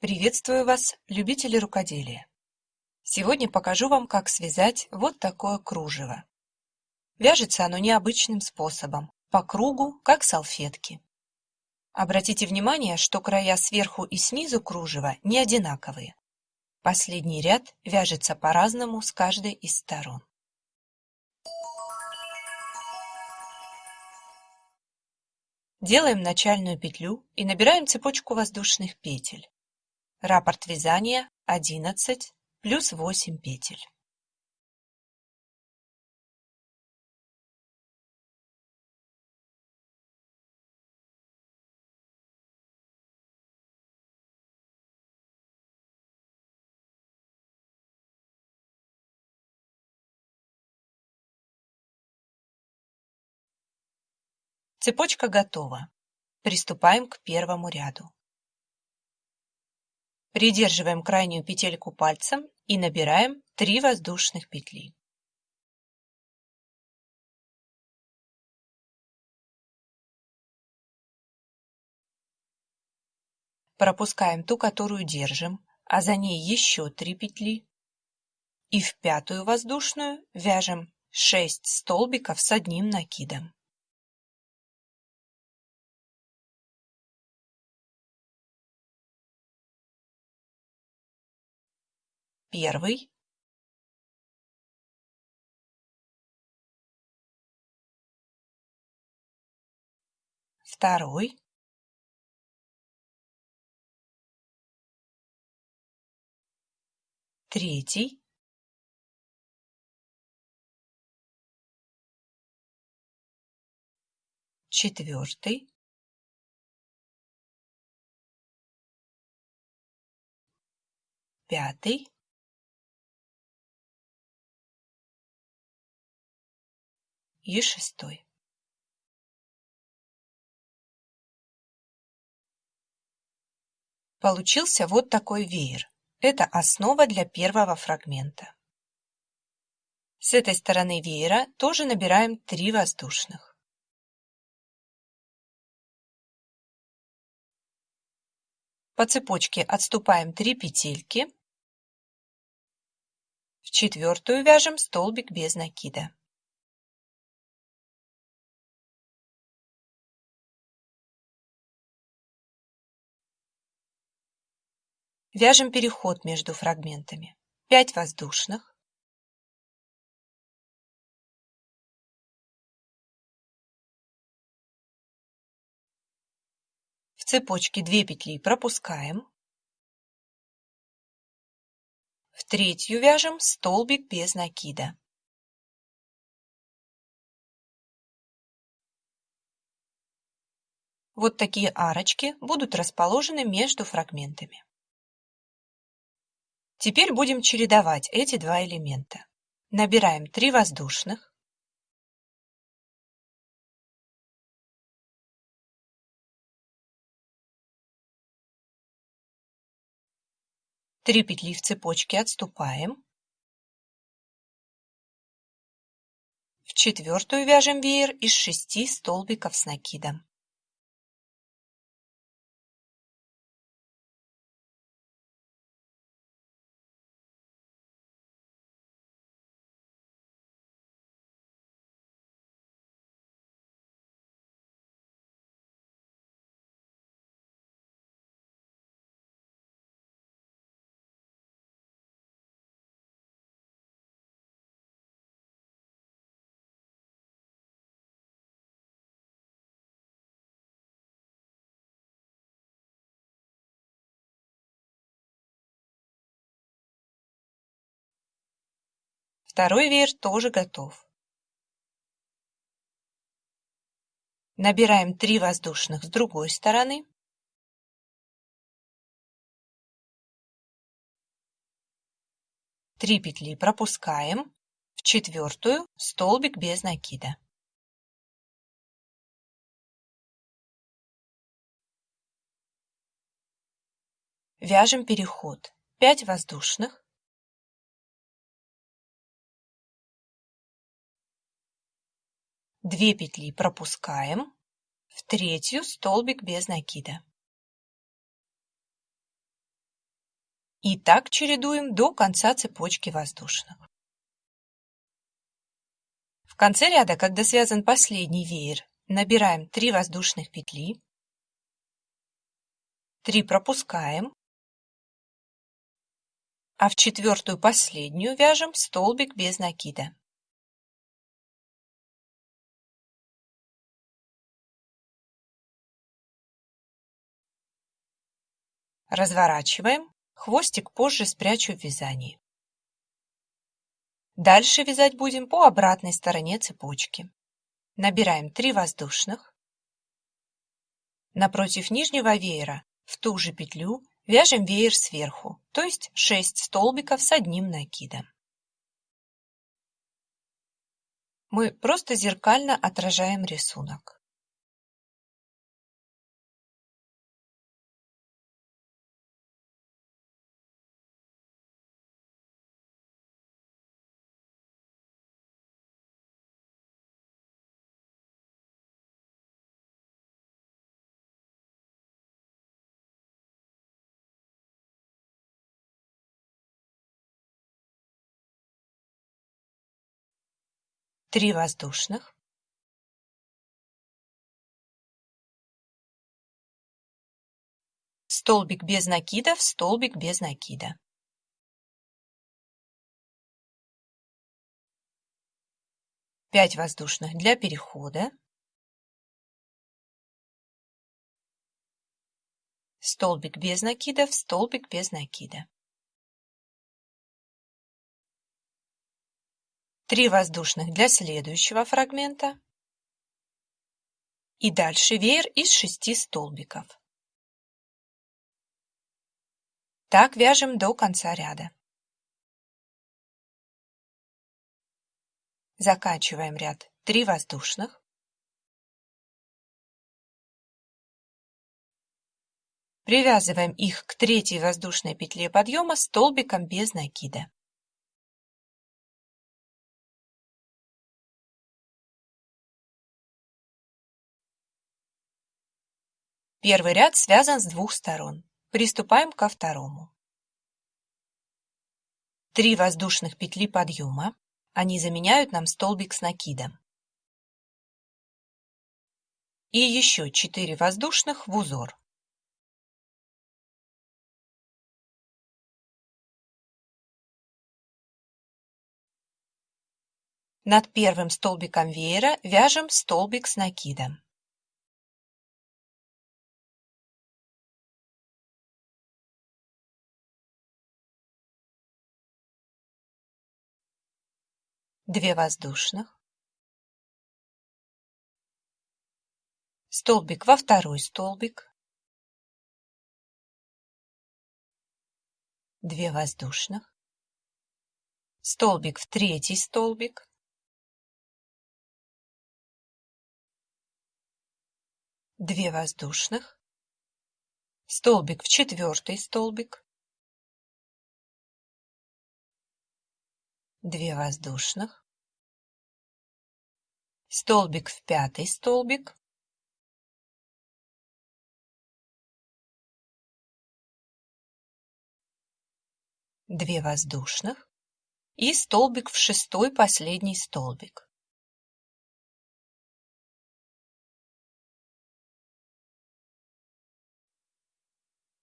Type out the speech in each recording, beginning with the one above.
Приветствую вас, любители рукоделия! Сегодня покажу вам, как связать вот такое кружево. Вяжется оно необычным способом, по кругу, как салфетки. Обратите внимание, что края сверху и снизу кружева не одинаковые. Последний ряд вяжется по-разному с каждой из сторон. Делаем начальную петлю и набираем цепочку воздушных петель. Раппорт вязания 11 плюс 8 петель. Цепочка готова. Приступаем к первому ряду. Придерживаем крайнюю петельку пальцем и набираем 3 воздушных петли. Пропускаем ту, которую держим, а за ней еще 3 петли. И в пятую воздушную вяжем 6 столбиков с одним накидом. Первый. Второй. Третий. Четвертый. Пятый и шестой. Получился вот такой веер. Это основа для первого фрагмента. С этой стороны веера тоже набираем 3 воздушных. По цепочке отступаем 3 петельки. В четвертую вяжем столбик без накида. Вяжем переход между фрагментами. 5 воздушных. В цепочке 2 петли пропускаем. В третью вяжем столбик без накида. Вот такие арочки будут расположены между фрагментами. Теперь будем чередовать эти два элемента. Набираем 3 воздушных. Три петли в цепочке отступаем. В четвертую вяжем веер из шести столбиков с накидом. Второй веер тоже готов. Набираем 3 воздушных с другой стороны. Три петли пропускаем. В четвертую столбик без накида. Вяжем переход. 5 воздушных. 2 петли пропускаем, в третью столбик без накида. И так чередуем до конца цепочки воздушных. В конце ряда, когда связан последний веер, набираем 3 воздушных петли, 3 пропускаем, а в четвертую последнюю вяжем столбик без накида. Разворачиваем, хвостик позже спрячу в вязании. Дальше вязать будем по обратной стороне цепочки. Набираем 3 воздушных. Напротив нижнего веера в ту же петлю Вяжем веер сверху, то есть 6 столбиков с одним накидом. Мы просто зеркально отражаем рисунок. Три воздушных столбик без накидов, столбик без накида. Пять воздушных для перехода. Столбик без накидов, столбик без накида. 3 воздушных для следующего фрагмента и дальше веер из 6 столбиков. Так вяжем до конца ряда. Заканчиваем ряд 3 воздушных. Привязываем их к третьей воздушной петле подъема столбиком без накида. Первый ряд связан с двух сторон. Приступаем ко второму. Три воздушных петли подъема. Они заменяют нам столбик с накидом. И еще 4 воздушных в узор. Над первым столбиком веера вяжем столбик с накидом. Две воздушных, столбик во второй столбик, две воздушных, столбик в третий столбик, две воздушных, столбик в четвертый столбик, две воздушных, столбик в пятый столбик, две воздушных и столбик в шестой последний столбик.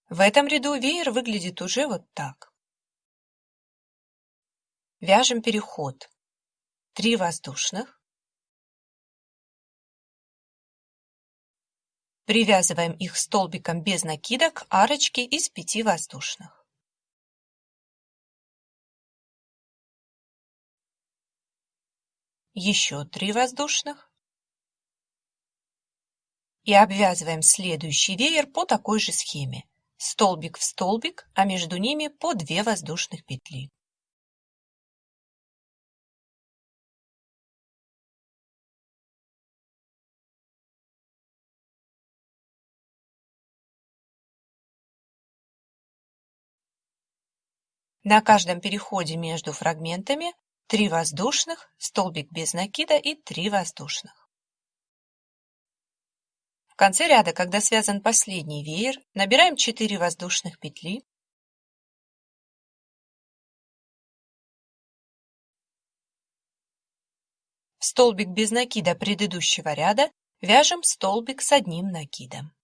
В этом ряду веер выглядит уже вот так. Вяжем переход. Три воздушных. Привязываем их столбиком без накида к арочке из пяти воздушных. Еще три воздушных. И обвязываем следующий веер по такой же схеме. Столбик в столбик, а между ними по 2 воздушных петли. На каждом переходе между фрагментами три воздушных, столбик без накида и три воздушных. В конце ряда, когда связан последний веер, набираем 4 воздушных петли, В столбик без накида предыдущего ряда вяжем столбик с одним накидом.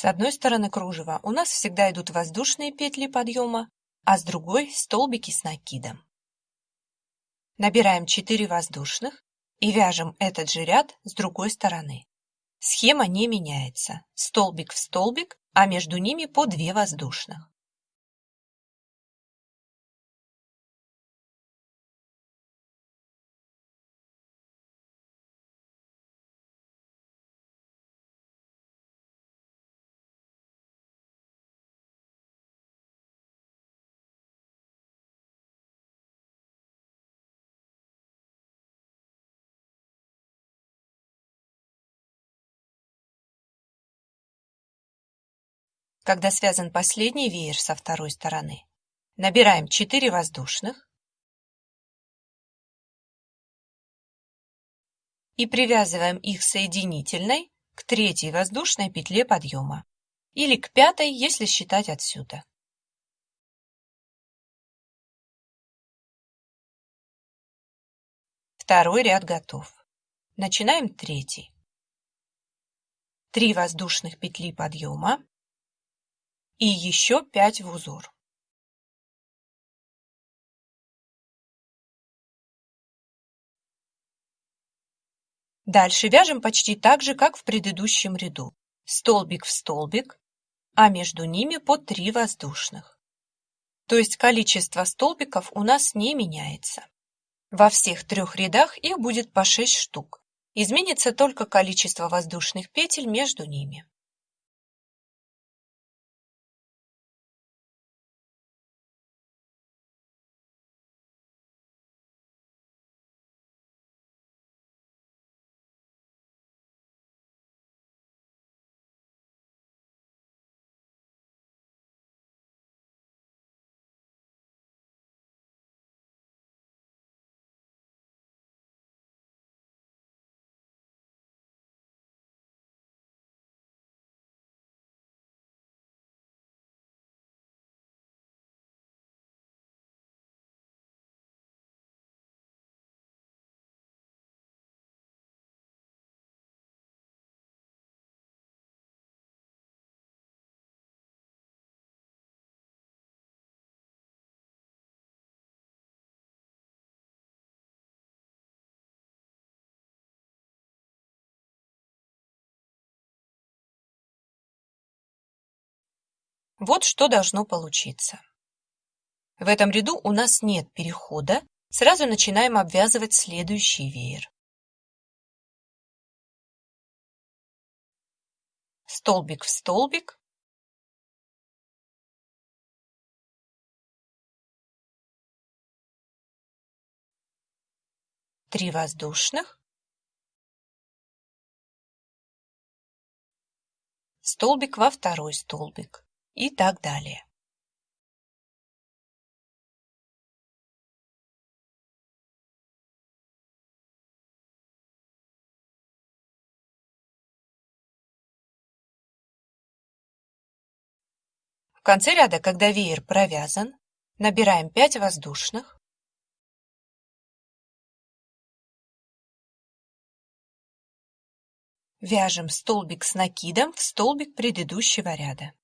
С одной стороны кружева у нас всегда идут воздушные петли подъема, а с другой – столбики с накидом. Набираем 4 воздушных и вяжем этот же ряд с другой стороны. Схема не меняется. Столбик в столбик, а между ними по 2 воздушных. Когда связан последний веер со второй стороны. Набираем 4 воздушных и привязываем их соединительной к третьей воздушной петле подъема или к пятой, если считать отсюда. Второй ряд готов. Начинаем третий. Три воздушных петли подъема и еще пять в узор. Дальше вяжем почти так же, как в предыдущем ряду. Столбик в столбик, а между ними по 3 воздушных. То есть количество столбиков у нас не меняется. Во всех трех рядах их будет по 6 штук. Изменится только количество воздушных петель между ними. Вот что должно получиться. В этом ряду у нас нет перехода, сразу начинаем обвязывать следующий веер. Столбик в столбик. Три воздушных. Столбик во второй столбик и так далее. В конце ряда, когда веер провязан, набираем 5 воздушных, вяжем столбик с накидом в столбик предыдущего ряда.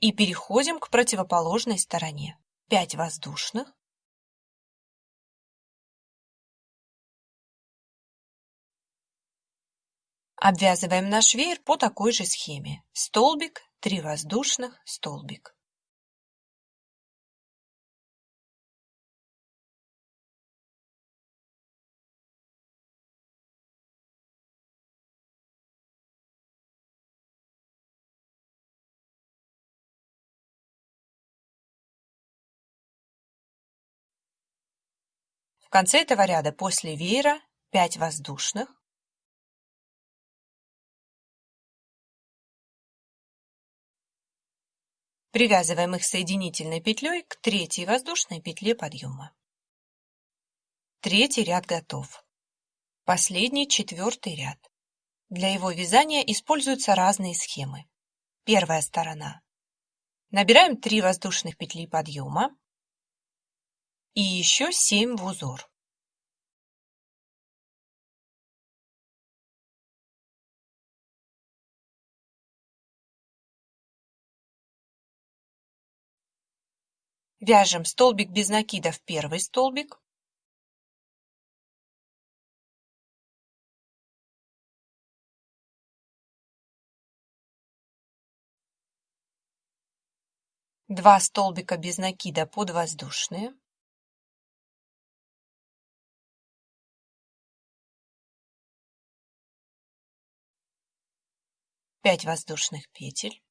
И переходим к противоположной стороне. 5 воздушных. Обвязываем наш веер по такой же схеме. Столбик, 3 воздушных, столбик. В конце этого ряда после веера 5 воздушных, Привязываем их соединительной петлей к третьей воздушной петле подъема. Третий ряд готов. Последний четвертый ряд. Для его вязания используются разные схемы. Первая сторона. Набираем 3 воздушных петли подъема и еще семь в узор. Вяжем столбик без накида в первый столбик, два столбика без накида под воздушные. 5 воздушных петель,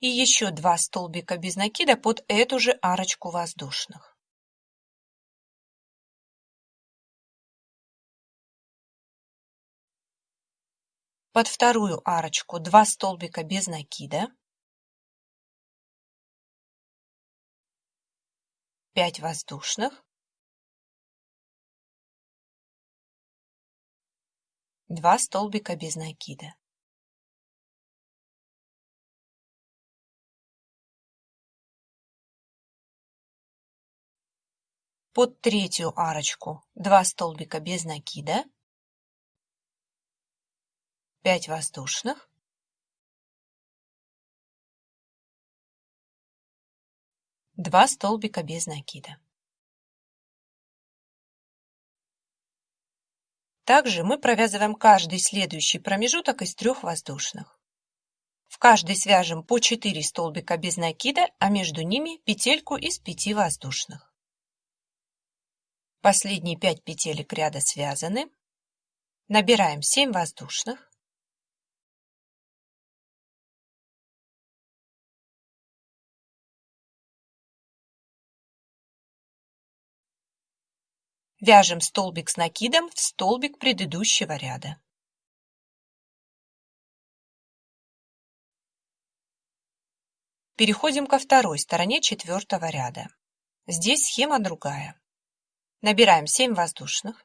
и еще два столбика без накида под эту же арочку воздушных. Под вторую арочку 2 столбика без накида, 5 воздушных. 2 столбика без накида. Под третью арочку 2 столбика без накида. 5 воздушных два столбика без накида. Также мы провязываем каждый следующий промежуток из трех воздушных. В каждый свяжем по 4 столбика без накида, а между ними петельку из 5 воздушных. Последние 5 петелек ряда связаны. Набираем 7 воздушных. Вяжем столбик с накидом в столбик предыдущего ряда. Переходим ко второй стороне четвертого ряда. Здесь схема другая. Набираем 7 воздушных.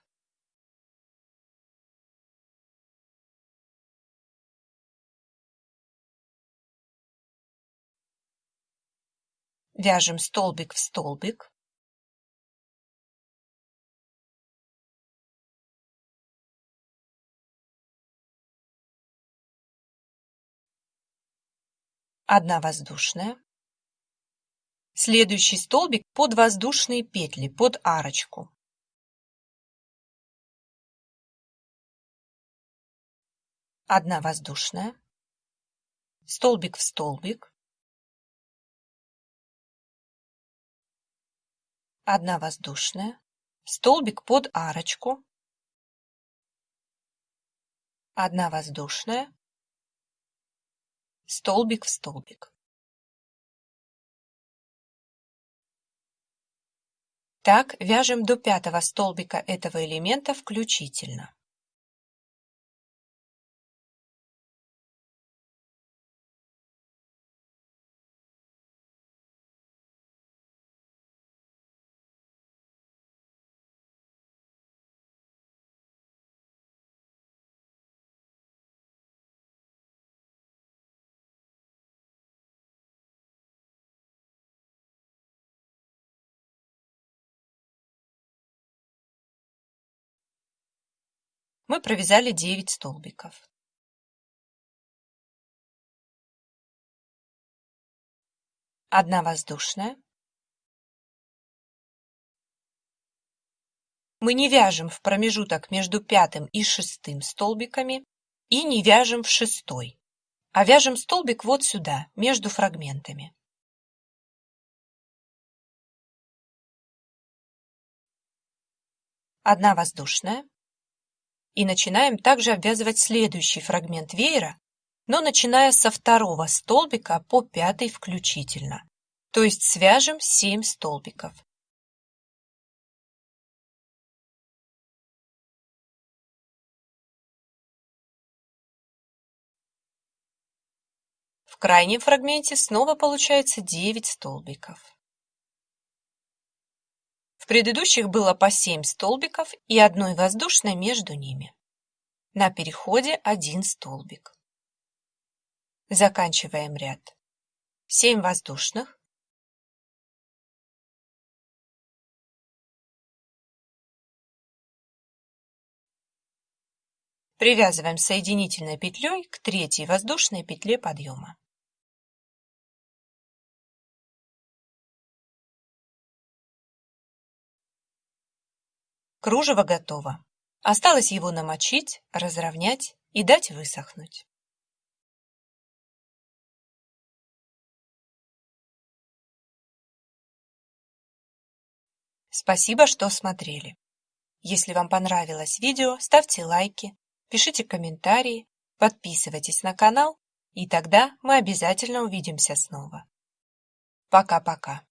Вяжем столбик в столбик. Одна воздушная, следующий столбик под воздушные петли, под арочку. Одна воздушная, столбик в столбик, одна воздушная, столбик под арочку, одна воздушная, столбик в столбик. Так вяжем до пятого столбика этого элемента включительно. Мы провязали 9 столбиков. Одна воздушная. Мы не вяжем в промежуток между пятым и шестым столбиками и не вяжем в шестой, а вяжем столбик вот сюда, между фрагментами. Одна воздушная. И начинаем также обвязывать следующий фрагмент веера, но начиная со второго столбика по пятый включительно. То есть свяжем 7 столбиков. В крайнем фрагменте снова получается 9 столбиков. В предыдущих было по 7 столбиков и одной воздушной между ними. на переходе один столбик. Заканчиваем ряд. 7 воздушных. Привязываем соединительной петлей к третьей воздушной петле подъема. Кружево готово. Осталось его намочить, разровнять и дать высохнуть. Спасибо, что смотрели. Если вам понравилось видео, ставьте лайки, пишите комментарии, подписывайтесь на канал, и тогда мы обязательно увидимся снова. Пока-пока.